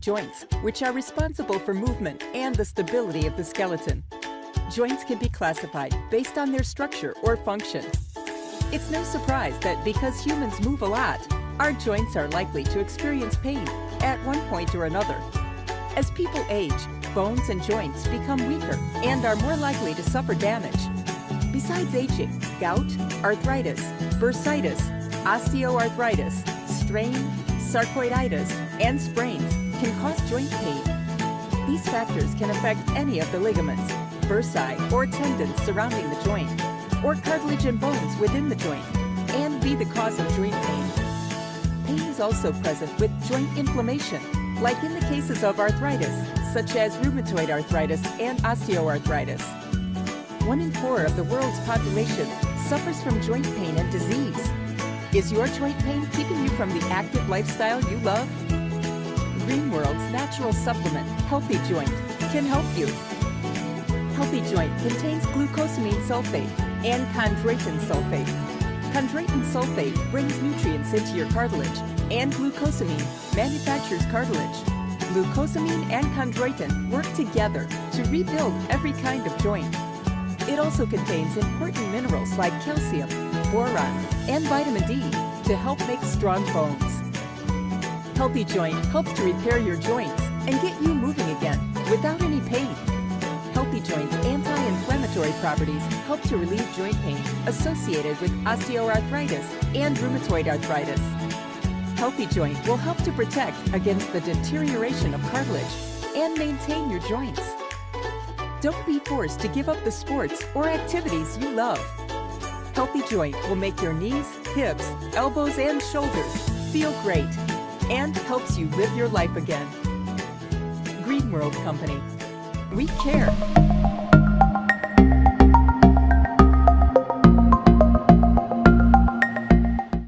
joints, which are responsible for movement and the stability of the skeleton. Joints can be classified based on their structure or function. It's no surprise that because humans move a lot, our joints are likely to experience pain at one point or another. As people age, bones and joints become weaker and are more likely to suffer damage. Besides aging, gout, arthritis, bursitis, osteoarthritis, strain, sarcoiditis, and sprains can cause joint pain. These factors can affect any of the ligaments, bursae, or tendons surrounding the joint, or cartilage and bones within the joint, and be the cause of joint pain. Pain is also present with joint inflammation, like in the cases of arthritis, such as rheumatoid arthritis and osteoarthritis. One in four of the world's population suffers from joint pain and disease. Is your joint pain keeping you from the active lifestyle you love? Green World's natural supplement, Healthy Joint, can help you. Healthy Joint contains glucosamine sulfate and chondroitin sulfate. Chondroitin sulfate brings nutrients into your cartilage, and glucosamine manufactures cartilage. Glucosamine and chondroitin work together to rebuild every kind of joint. It also contains important minerals like calcium, boron, and vitamin D to help make strong bones. Healthy Joint helps to repair your joints and get you moving again without any pain. Healthy Joint's anti-inflammatory properties help to relieve joint pain associated with osteoarthritis and rheumatoid arthritis. Healthy Joint will help to protect against the deterioration of cartilage and maintain your joints. Don't be forced to give up the sports or activities you love. Healthy Joint will make your knees, hips, elbows, and shoulders feel great and helps you live your life again. Green World Company. We care.